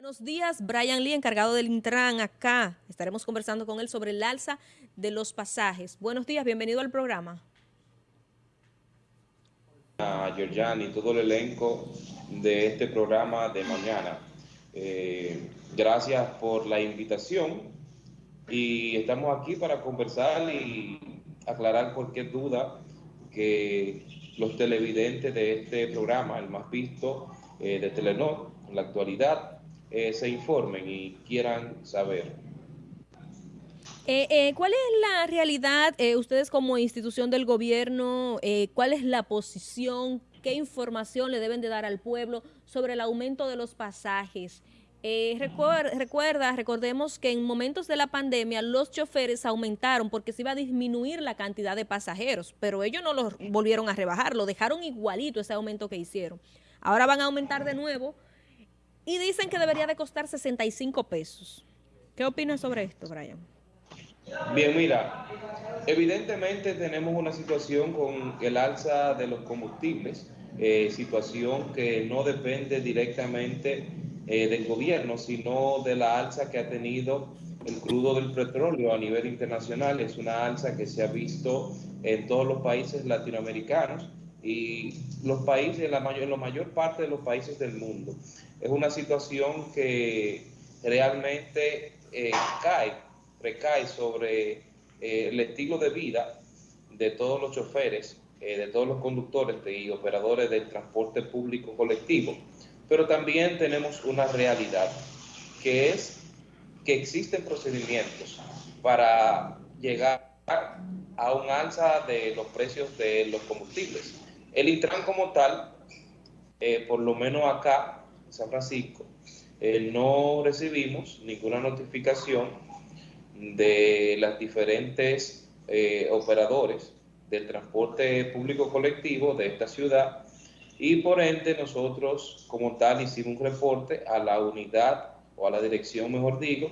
Buenos días, Brian Lee, encargado del Intran acá. Estaremos conversando con él sobre el alza de los pasajes. Buenos días, bienvenido al programa. A Georgian y todo el elenco de este programa de mañana. Eh, gracias por la invitación y estamos aquí para conversar y aclarar cualquier duda que los televidentes de este programa, el más visto eh, de Telenor en la actualidad, eh, se informen y quieran saber. Eh, eh, ¿Cuál es la realidad, ustedes como institución del gobierno, cuál es la posición, qué información le deben de dar al pueblo sobre el aumento de los pasajes? recuerda, recordemos que en momentos de la pandemia los choferes aumentaron porque se iba a disminuir la cantidad de pasajeros, pero ellos no lo volvieron a rebajar, lo dejaron igualito ese aumento que hicieron. Ahora van a aumentar de nuevo y dicen que debería de costar 65 pesos. ¿Qué opinas sobre esto, Brian? Bien, mira, evidentemente tenemos una situación con el alza de los combustibles, eh, situación que no depende directamente eh, del gobierno, sino de la alza que ha tenido el crudo del petróleo a nivel internacional. Es una alza que se ha visto en todos los países latinoamericanos y los países, la mayor, la mayor parte de los países del mundo. Es una situación que realmente eh, cae, recae sobre eh, el estilo de vida de todos los choferes, eh, de todos los conductores y operadores del transporte público colectivo. Pero también tenemos una realidad, que es que existen procedimientos para llegar a un alza de los precios de los combustibles. El Intran como tal, eh, por lo menos acá, en San Francisco, eh, no recibimos ninguna notificación de las diferentes eh, operadores del transporte público colectivo de esta ciudad. Y por ende nosotros como tal hicimos un reporte a la unidad o a la dirección, mejor digo,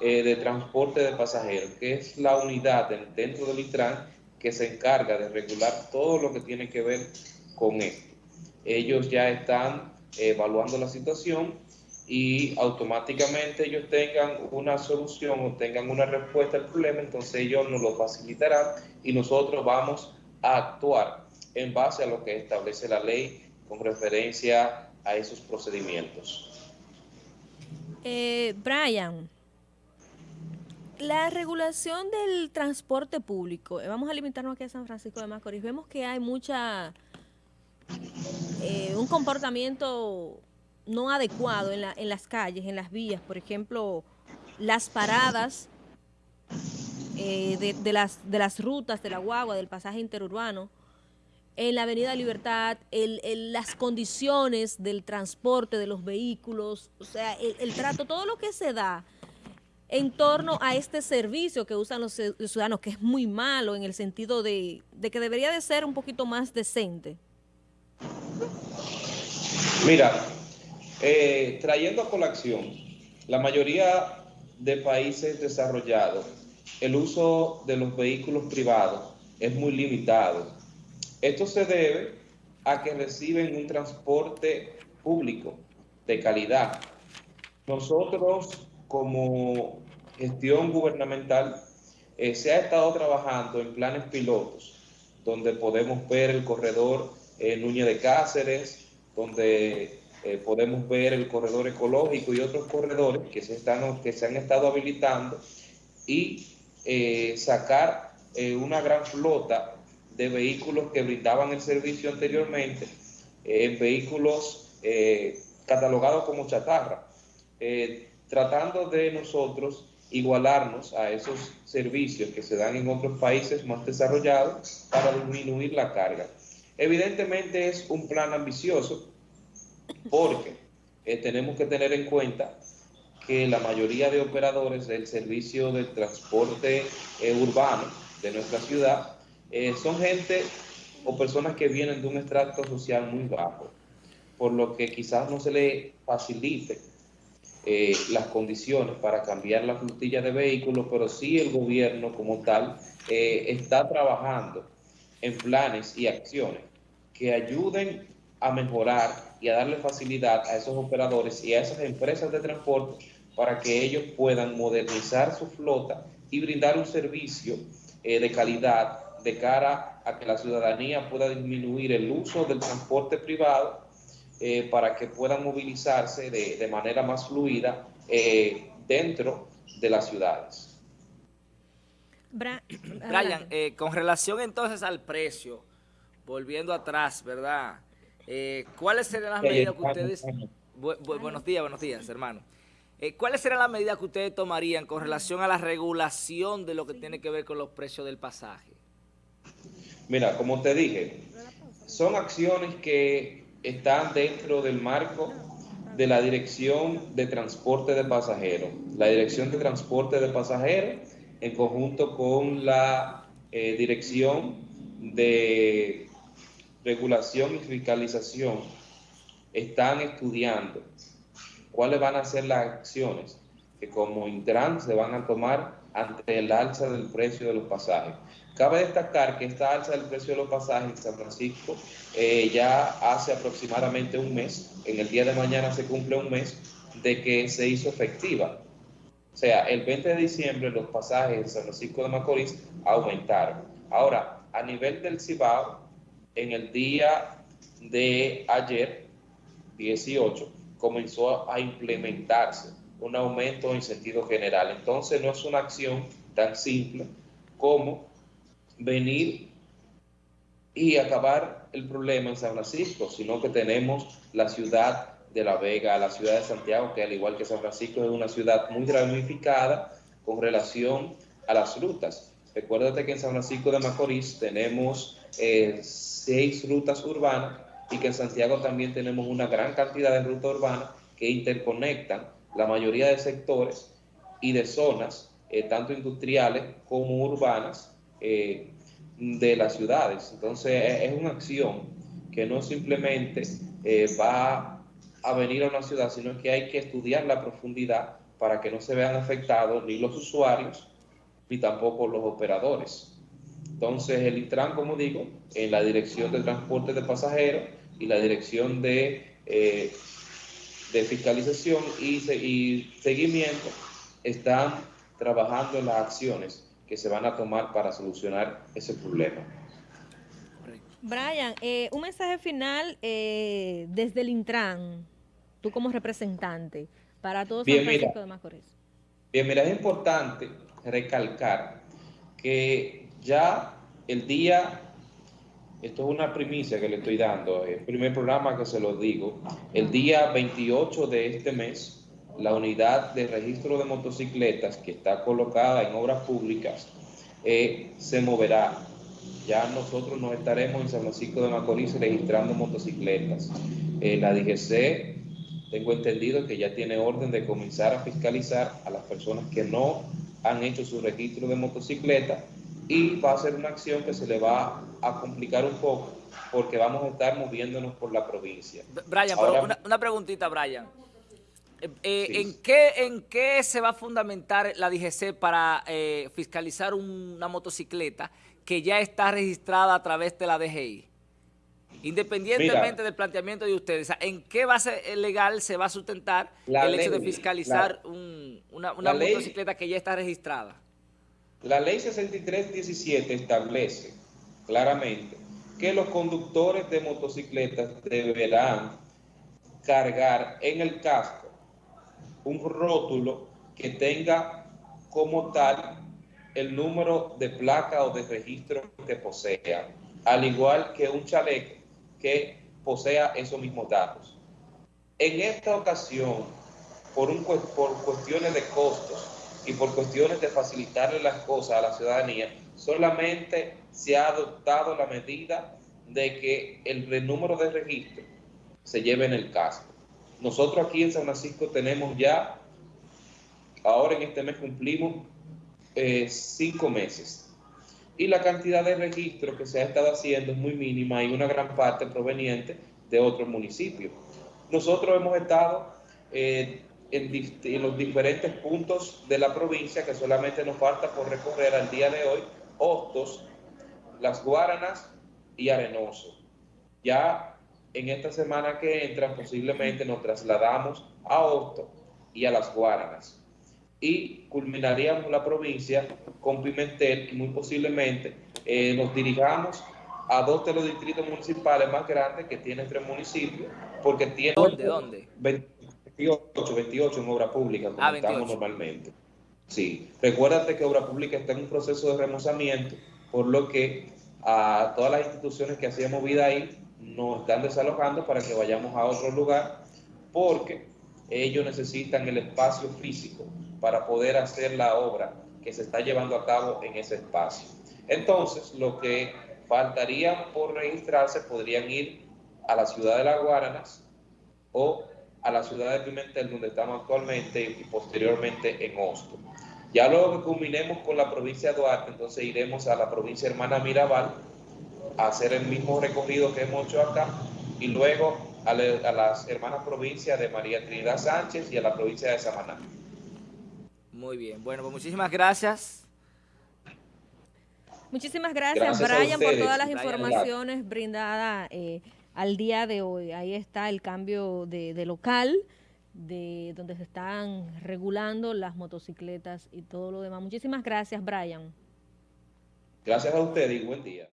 de transporte de pasajeros, que es la unidad dentro del Intran que se encarga de regular todo lo que tiene que ver con esto. Ellos ya están evaluando la situación y automáticamente ellos tengan una solución o tengan una respuesta al problema, entonces ellos nos lo facilitarán y nosotros vamos a actuar en base a lo que establece la ley con referencia a esos procedimientos. Eh, Brian, la regulación del transporte público, eh, vamos a limitarnos aquí a San Francisco de Macorís, vemos que hay mucha, eh, un comportamiento no adecuado en, la, en las calles, en las vías, por ejemplo, las paradas eh, de, las, de las rutas de la guagua, del pasaje interurbano, en la Avenida Libertad, el, las condiciones del transporte de los vehículos, o sea, el trato, todo lo que se da en torno a este servicio que usan los ciudadanos, que es muy malo en el sentido de, que debería de ser un poquito más decente? Mira, eh, trayendo a colación, la mayoría de países desarrollados, el uso de los vehículos privados es muy limitado. Esto se debe a que reciben un transporte público de calidad. Nosotros como gestión gubernamental, eh, se ha estado trabajando en planes pilotos, donde podemos ver el corredor eh, Núñez de Cáceres, donde eh, podemos ver el corredor ecológico y otros corredores que se, están, que se han estado habilitando y sacar una gran flota de vehículos que brindaban el servicio anteriormente, en vehículos catalogados como chatarra tratando de nosotros igualarnos a esos servicios que se dan en otros países más desarrollados para disminuir la carga. Evidentemente es un plan ambicioso porque eh, tenemos que tener en cuenta que la mayoría de operadores del servicio de transporte eh, urbano de nuestra ciudad eh, son gente o personas que vienen de un estrato social muy bajo, por lo que quizás no se le facilite eh, las condiciones para cambiar la flotilla de vehículos, pero sí el gobierno como tal eh, está trabajando en planes y acciones que ayuden a mejorar y a darle facilidad a esos operadores y a esas empresas de transporte para que ellos puedan modernizar su flota y brindar un servicio eh, de calidad de cara a que la ciudadanía pueda disminuir el uso del transporte privado eh, para que puedan movilizarse de, manera más fluida eh, dentro de las ciudades. Brian, con relación entonces al precio, volviendo atrás, ¿verdad? ¿Cuáles serían las medidas que ustedes... buenos días, buenos días, hermano. Eh, ¿Cuáles serán las medidas que ustedes tomarían con relación a la regulación de lo que tiene que ver con los precios del pasaje? Mira, como te dije, son acciones que están dentro del marco de la Dirección de Transporte de Pasajeros. La Dirección de Transporte de Pasajeros, en conjunto con la eh, Dirección de Regulación y Fiscalización, están estudiando cuáles van a ser las acciones que como Intran se van a tomar ante el alza del precio de los pasajes. Cabe destacar que esta alza del precio de los pasajes en San Francisco eh, ya hace aproximadamente un mes, en el día de mañana se cumple un mes, de que se hizo efectiva. O sea, el 20 de diciembre los pasajes en San Francisco de Macorís aumentaron. Ahora, a nivel del Cibao, en el día de ayer, 18, comenzó a implementarse un aumento en sentido general. Entonces no es una acción tan simple como venir y acabar el problema en San Francisco, sino que tenemos la ciudad de La Vega, la ciudad de Santiago, que al igual que San Francisco es una ciudad muy ramificada con relación a las rutas. Recuérdate que en San Francisco de Macorís tenemos eh, seis rutas urbanas y que en Santiago también tenemos una gran cantidad de rutas urbanas que interconectan la mayoría de sectores y de zonas, eh, tanto industriales como urbanas, eh, de las ciudades. Entonces es una acción que no simplemente eh, va a venir a una ciudad, sino que hay que estudiar la profundidad para que no se vean afectados ni los usuarios ni tampoco los operadores. Entonces el Intran, como digo, en la Dirección de Transporte de Pasajeros y la Dirección de, de Fiscalización y, y seguimiento están trabajando en las acciones que se van a tomar para solucionar ese problema. Brian, eh, un mensaje final eh, desde el Intran, tú como representante, para todos San Francisco de Macorís. Bien, mira, es importante recalcar que ya el día esto es una primicia que le estoy dando, el primer programa que se lo digo. El día 28 de este mes, la unidad de registro de motocicletas que está colocada en obras públicas eh, se moverá. Ya nosotros nos estaremos en San Francisco de Macorís registrando motocicletas. Eh, la DGC, tengo entendido que ya tiene orden de comenzar a fiscalizar a las personas que no han hecho su registro de motocicleta y va a ser una acción que se le va a complicar un poco porque vamos a estar moviéndonos por la provincia. Brian, una, preguntita, Brian. Eh, eh, ¿en, qué, ¿En qué se va a fundamentar la DGC para eh, fiscalizar una motocicleta que ya está registrada a través de la DGI? Independientemente del planteamiento de ustedes, ¿en qué base legal se va a sustentar el hecho de fiscalizar una, motocicleta que ya está registrada? La ley 6317 establece claramente que los conductores de motocicletas deberán cargar en el casco un rótulo que tenga como tal el número de placa o de registro que posea, al igual que un chaleco que posea esos mismos datos. En esta ocasión, por, un, por cuestiones de costos, por cuestiones de facilitarle las cosas a la ciudadanía, solamente se ha adoptado la medida de que el número de registro se lleve en el casco. Nosotros aquí en San Francisco tenemos ya, ahora en este mes cumplimos eh, cinco meses. Y la cantidad de registro que se ha estado haciendo es muy mínima y una gran parte proveniente de otros municipios. Nosotros hemos estado eh, en, los diferentes puntos de la provincia, que solamente nos falta por recorrer al día de hoy, Hostos, Las Guaranas y Arenoso. Ya en esta semana que entra posiblemente nos trasladamos a Hosto y a las Guaranas y culminaríamos la provincia con Pimentel y muy posiblemente eh, nos dirijamos a dos de los distritos municipales más grandes que tienen tres municipios, porque tienen... ¿Dónde? ¿Dónde? 28, 28 en obra pública, como ah, estamos normalmente. Sí, recuérdate que obra pública está en un proceso de remozamiento, por lo que a todas las instituciones que hacíamos vida ahí nos están desalojando para que vayamos a otro lugar, porque ellos necesitan el espacio físico para poder hacer la obra que se está llevando a cabo en ese espacio. Entonces, lo que faltaría por registrarse podrían ir a la ciudad de Las Guaranas o la ciudad de Pimentel, donde estamos actualmente, y posteriormente en Hosto. Ya luego que culminemos con la provincia de Duarte, entonces iremos a la provincia hermana Mirabal a hacer el mismo recorrido que hemos hecho acá y luego a, las hermanas provincias de María Trinidad Sánchez y a la provincia de Samaná. Muy bien, bueno, pues muchísimas gracias. Muchísimas gracias, Brian, por todas las informaciones brindadas eh, al día de hoy. Ahí está el cambio de, de, local, de donde se están regulando las motocicletas y todo lo demás. Muchísimas gracias, Brian. Gracias a ustedes y buen día.